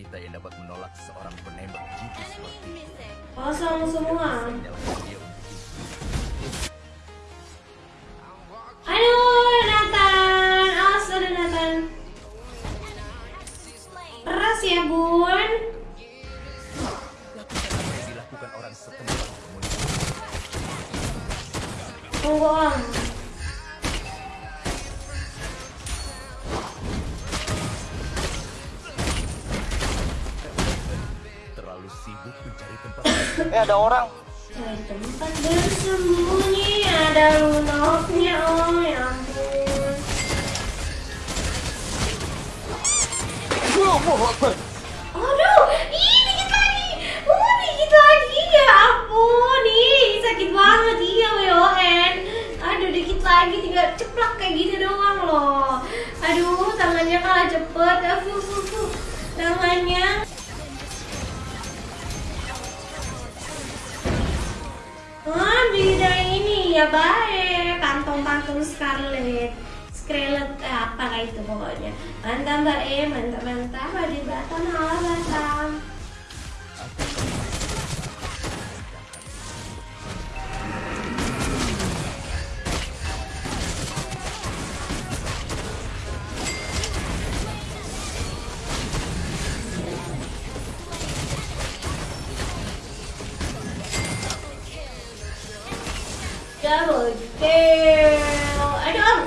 wanita yang dapat menolak seorang penembak jitu seperti itu. Kosong semua. Aduh, Nathan. Awas ada Nathan. Keras ya, Bun. lakukan apa yang dilakukan orang setempat komunitas. Tunggu, Om. Ada orang. Tempat bersembunyi ada lunoknya oh ya ampun. Aduh, ih dikit lagi. Oh dikit lagi. Ya ampun Ih sakit banget. Iya WON Aduh dikit lagi. Tinggal ceplak kayak gini doang loh. Aduh tangannya kalah cepet. Aduh. Tangannya ya baik. Kantong-kantong Scarlet Scarlet eh, apa lah itu pokoknya. Mantap mbak E. Mantap mantap. Ada batam double kill aduh om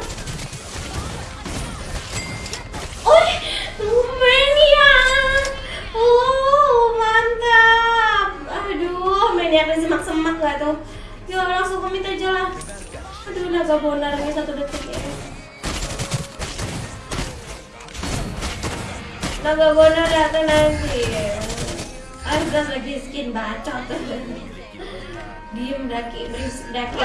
oh ya oh mantap. Aduh ada semak-semak gak tuh. Yuk langsung komit aja lah. Aduh naga bonarnya satu detik ya. Naga bonar datang nanti. Argas lagi skin bacot diem daki berisik daki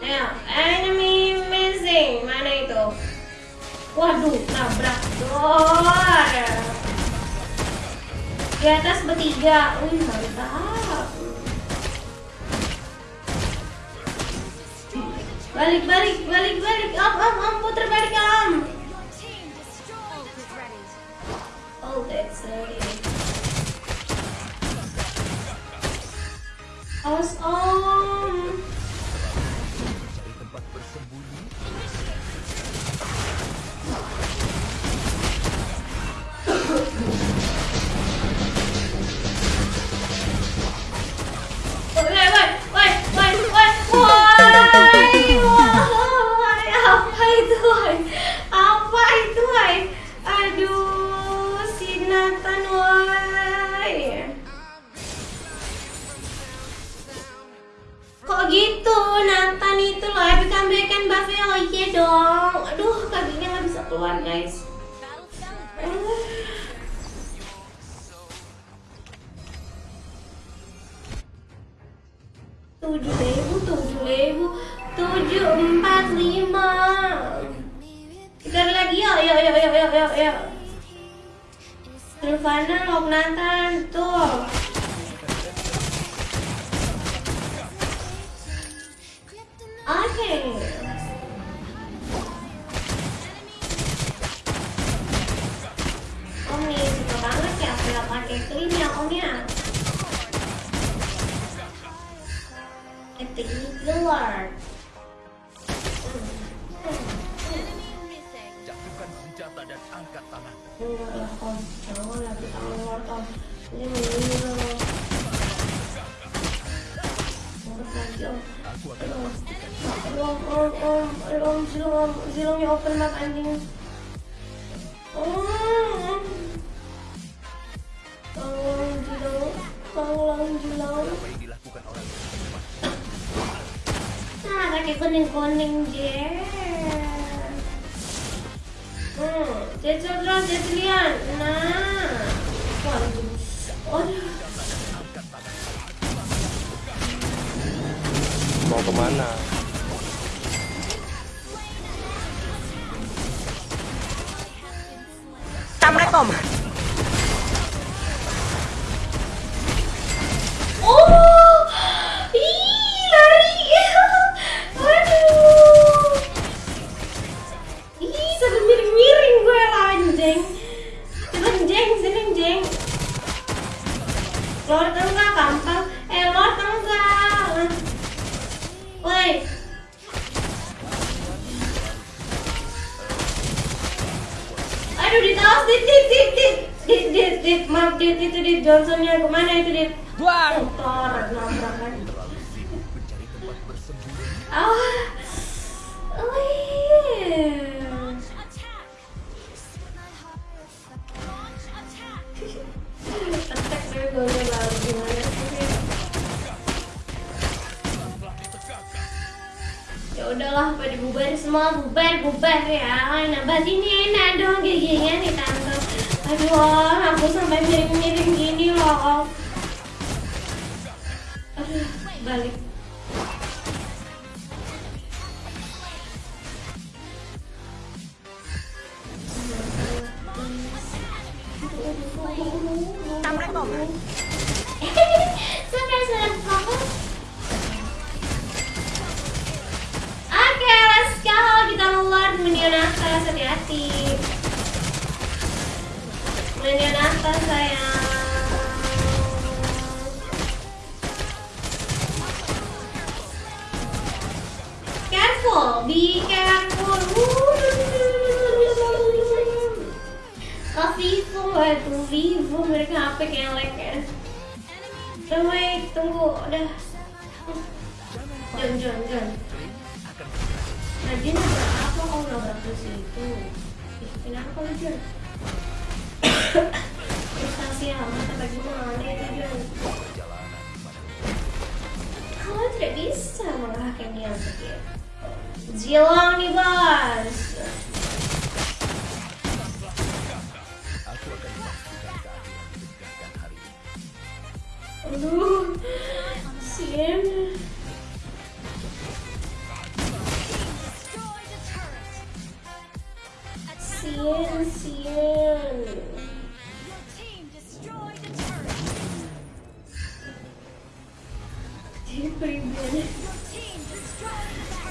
Ayo, enemy missing. Mana itu? Waduh, nabrak door. Di atas bertiga. Wih, mantap. Balik, balik, balik, balik. Om, om, om, puter balik, om. Oh, that's ready. Awas, om. Cari oh iya dong. Aduh, kakinya nggak bisa keluar, guys. Tujuh ribu tujuh ribu tujuh empat lima Tikar lagi yuk yuk yuk yuk yuk yuk yuk Silvana Lok Nathan tuh Oke Om Senjata dan angkat tangan. Enggak om, jangan lagi awal om Ini meninggal om Aku akan memastikan om, om, om, om, open map anjing Om Tolong zilong, tolong zilong apa yang dilakukan orang setempat. Nah, pakai kuning-kuning je. Hmm. Nah. Waduh. Mau ke mana? Assalamualaikum. Awas dit dit dit dit. Dit dit dit. Maaf dit itu dit. Johnsonnya ke mana itu dit? Buang. motor nabrak kan. Ah. Oh iya. Attack. Gue gue lalu udahlah pada bubar semua bubar bubar ya. Nah bahas ini enak dong giginya nih tante. Aduh aku sampai miring miring gini loh. Aduh balik. Assalamualaikum. Hati-hati. Minion atas, sayang. Careful, be careful. Vivo, itu Vivo, mereka HP lag ya. Tunggu, tunggu, udah. Jangan, jangan, jangan. Nah, dia apa kalau nabrak ke situ? Ih, kenapa kalau Jan? Frustasi amat apa gimana itu Jan? Kamu tidak bisa mengalahkan dia sekian. Jilang nih bos.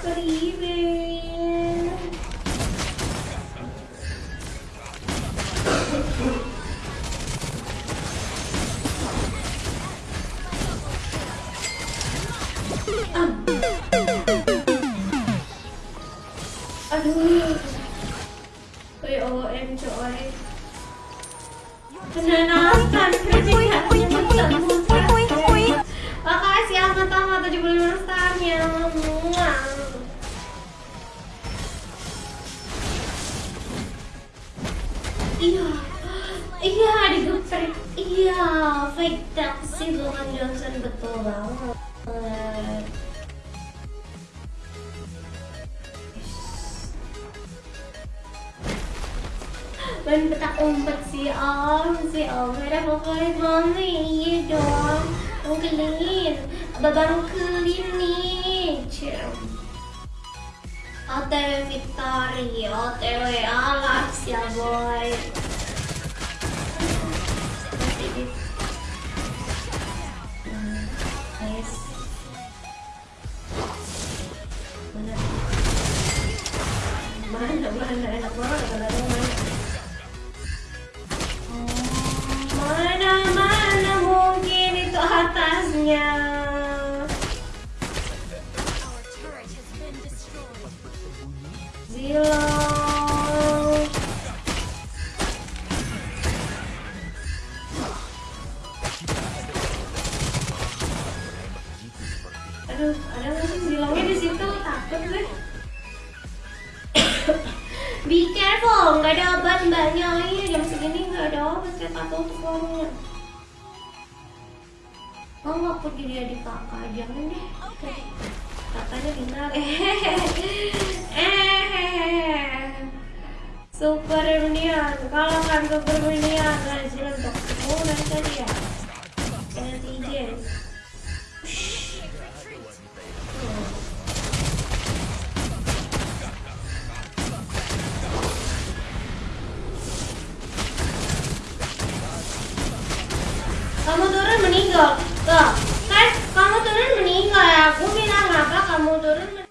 Beribadah. Aduh. Kayak OM coy. Kerjanya Makasih amat amat 75 starnya. Muah. Iya, iya digeprek. Iya, fake taxi Logan Johnson betul banget. Main petak umpet si Om, si Om ada favorit mami, iya dong. Angkelin, babang kelin nih, cem. OTW Victory, OTW Alex ya boy. Nanti di- Hmm, nice. Mana? Mana, mana, enak banget kalau ada mana. Mana, tuh Oh nggak pergi dia di kakak, jangan deh. Kakaknya benar. Eh, Super Minion, kalau kan Super Minion, nah oh dari tadi ya. Netizen. Tuh, kan kamu turun meninggal. Aku bilang apa kamu turun.